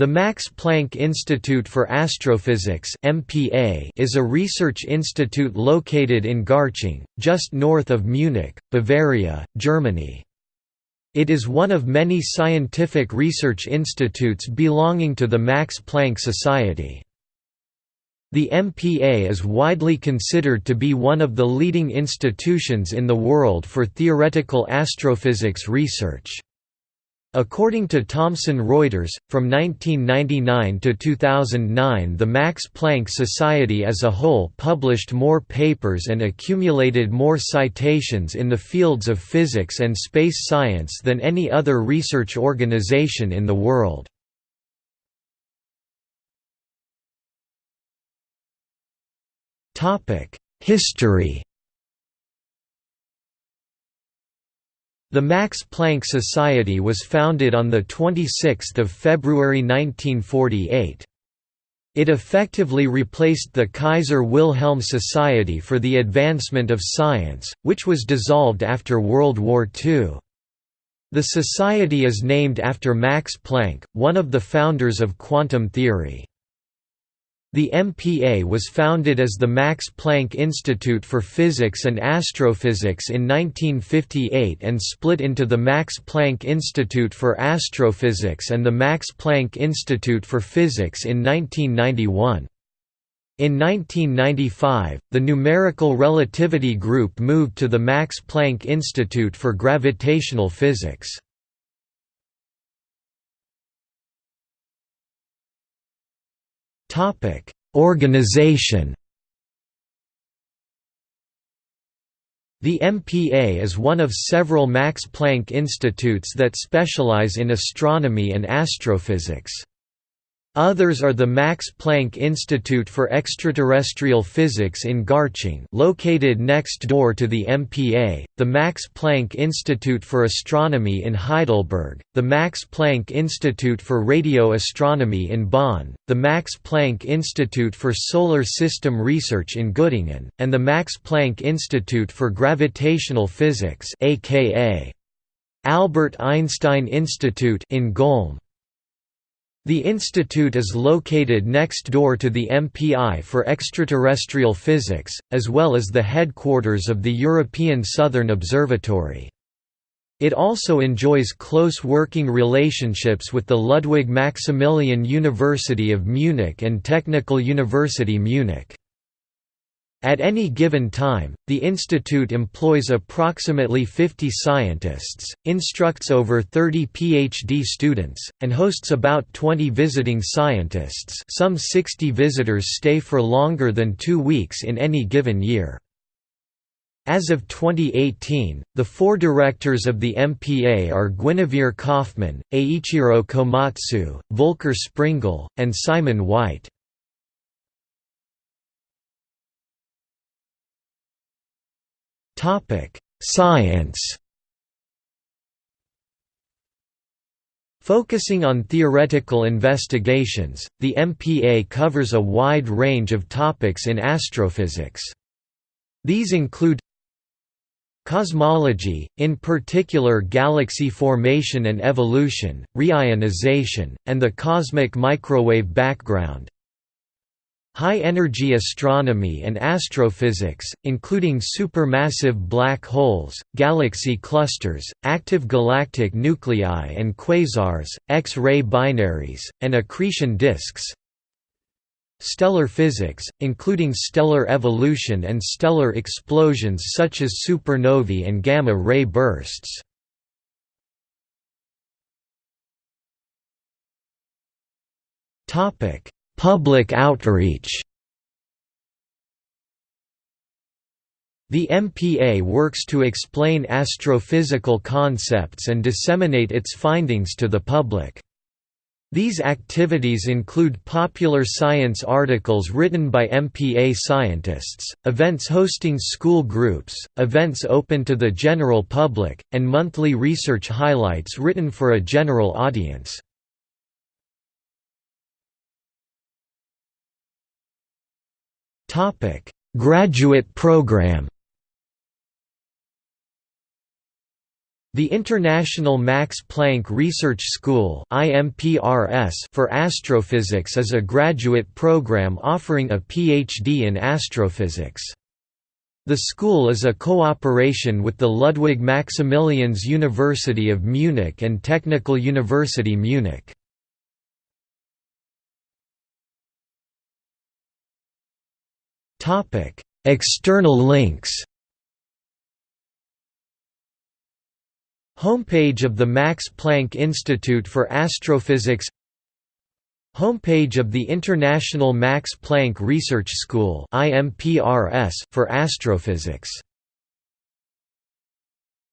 The Max Planck Institute for Astrophysics (MPA) is a research institute located in Garching, just north of Munich, Bavaria, Germany. It is one of many scientific research institutes belonging to the Max Planck Society. The MPA is widely considered to be one of the leading institutions in the world for theoretical astrophysics research. According to Thomson Reuters, from 1999 to 2009 the Max Planck Society as a whole published more papers and accumulated more citations in the fields of physics and space science than any other research organization in the world. History The Max Planck Society was founded on 26 February 1948. It effectively replaced the Kaiser Wilhelm Society for the Advancement of Science, which was dissolved after World War II. The society is named after Max Planck, one of the founders of quantum theory. The MPA was founded as the Max Planck Institute for Physics and Astrophysics in 1958 and split into the Max Planck Institute for Astrophysics and the Max Planck Institute for Physics in 1991. In 1995, the Numerical Relativity Group moved to the Max Planck Institute for Gravitational Physics. Topic: Organization. The MPA is one of several Max Planck institutes that specialize in astronomy and astrophysics. Others are the Max Planck Institute for Extraterrestrial Physics in Garching located next door to the MPA, the Max Planck Institute for Astronomy in Heidelberg, the Max Planck Institute for Radio Astronomy in Bonn, the Max Planck Institute for Solar System Research in Göttingen, and the Max Planck Institute for Gravitational Physics aka Albert Einstein Institute in Golm. The institute is located next door to the MPI for extraterrestrial physics, as well as the headquarters of the European Southern Observatory. It also enjoys close working relationships with the Ludwig Maximilian University of Munich and Technical University Munich. At any given time, the institute employs approximately 50 scientists, instructs over 30 PhD students, and hosts about 20 visiting scientists some 60 visitors stay for longer than two weeks in any given year. As of 2018, the four directors of the MPA are Guinevere Kauffmann, Eiichiro Komatsu, Volker Springel, and Simon White. Science Focusing on theoretical investigations, the MPA covers a wide range of topics in astrophysics. These include Cosmology, in particular galaxy formation and evolution, reionization, and the cosmic microwave background High-energy astronomy and astrophysics, including supermassive black holes, galaxy clusters, active galactic nuclei and quasars, X-ray binaries, and accretion disks Stellar physics, including stellar evolution and stellar explosions such as supernovae and gamma-ray bursts. Topic Public outreach The MPA works to explain astrophysical concepts and disseminate its findings to the public. These activities include popular science articles written by MPA scientists, events hosting school groups, events open to the general public, and monthly research highlights written for a general audience. Topic: Graduate program. The International Max Planck Research School for Astrophysics is a graduate program offering a PhD in astrophysics. The school is a cooperation with the Ludwig Maximilians University of Munich and Technical University Munich. External links Homepage of the Max Planck Institute for Astrophysics Homepage of the International Max Planck Research School for Astrophysics